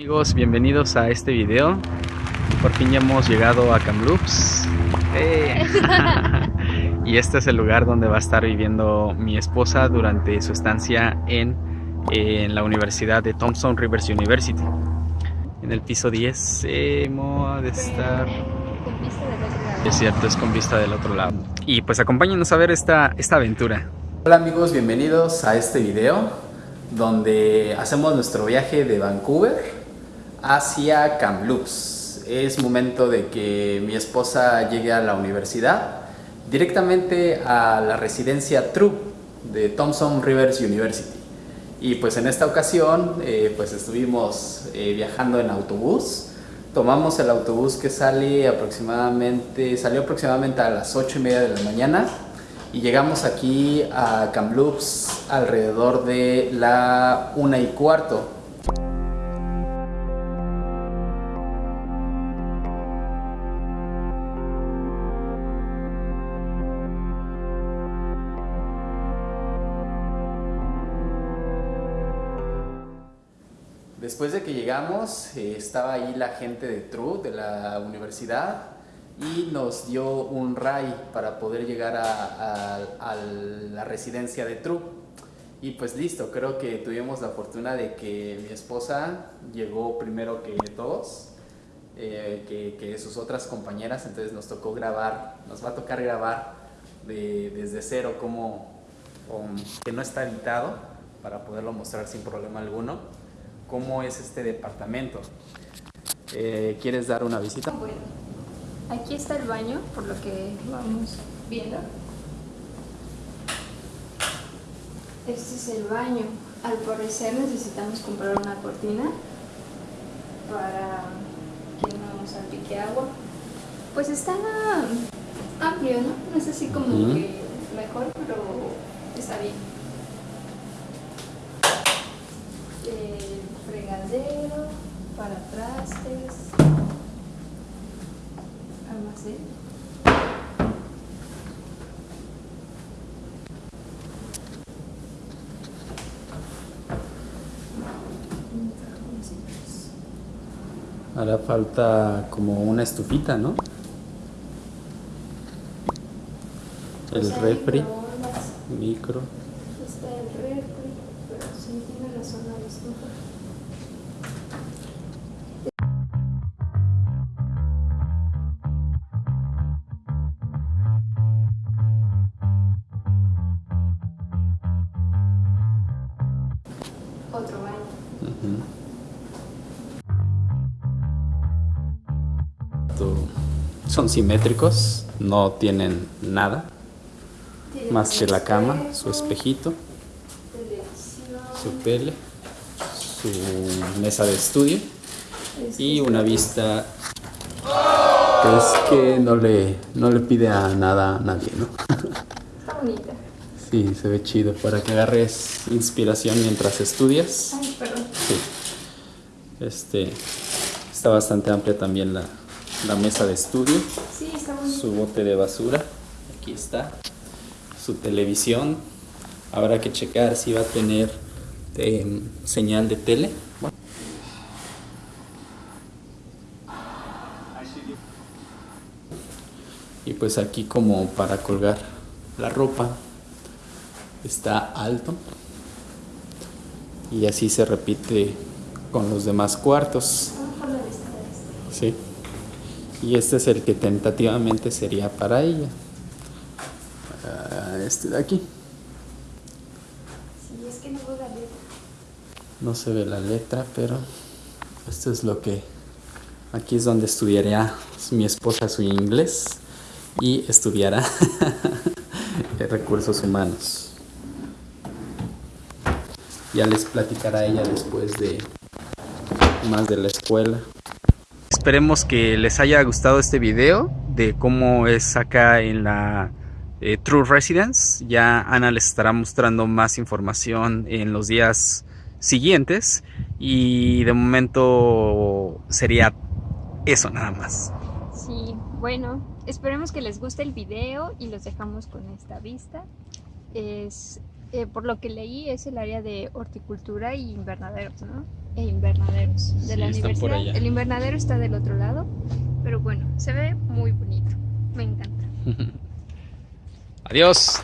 Amigos, bienvenidos a este video. Por fin ya hemos llegado a Kamloops. ¡Eh! y este es el lugar donde va a estar viviendo mi esposa durante su estancia en, en la Universidad de Thompson Rivers University. En el piso 10 hemos de estar... Es cierto, es con vista del otro lado. Y pues acompáñenos a ver esta, esta aventura. Hola amigos, bienvenidos a este video donde hacemos nuestro viaje de Vancouver hacia Kamloops. Es momento de que mi esposa llegue a la universidad, directamente a la residencia True de Thompson Rivers University. Y pues en esta ocasión eh, pues estuvimos eh, viajando en autobús. Tomamos el autobús que sale aproximadamente, salió aproximadamente a las 8 y media de la mañana y llegamos aquí a Kamloops alrededor de la una y cuarto Después de que llegamos, eh, estaba ahí la gente de TRU, de la universidad, y nos dio un RAI para poder llegar a, la residencia de TRU. Y pues listo, creo que tuvimos la fortuna de que mi esposa llegó primero que todos, eh, que, sus otras compañeras, entonces nos tocó grabar, nos va a tocar grabar desde cero como que no está editado para poderlo mostrar sin problema alguno cómo es este departamento. Eh, ¿Quieres dar una visita? Bueno, aquí está el baño, por lo que vamos viendo. Este es el baño. Al parecer necesitamos comprar una cortina para que no salpique agua. Pues está amplio, ¿no? No es así como que mejor, pero para trastes, almacén. Hará falta como una estufita, ¿no? El pues refri, micro. Está el refri, pero sí tiene la zona de estufa. Son simétricos, no tienen nada más que la cama, su espejito, su tele, su mesa de estudio y una vista que es que no le, no le pide a nada a nadie, ¿no? Está bonita. Sí, se ve chido para que agarres inspiración mientras estudias. Ay. Este, está bastante amplia también la, la mesa de estudio. Sí, está Su bote de basura. Aquí está. Su televisión. Habrá que checar si va a tener em, señal de tele. Y pues aquí como para colgar la ropa está alto y así se repite con los demás cuartos. Sí. Y este es el que tentativamente sería para ella. Ah, este de aquí. Sí, es que no veo la letra. No se ve la letra, pero esto es lo que... Aquí es donde estudiaría mi esposa su inglés y estudiará recursos humanos. Ya les platicará ella después de más de la escuela. Esperemos que les haya gustado este video de cómo es acá en la eh, True Residence. Ya Ana les estará mostrando más información en los días siguientes y de momento sería eso nada más. Sí, bueno, esperemos que les guste el video y los dejamos con esta vista. Es eh, por lo que leí, es el área de horticultura y invernaderos, ¿no? E invernaderos de Sí, la universidad. El invernadero está del otro lado, pero bueno, se ve muy bonito. Me encanta. Adiós.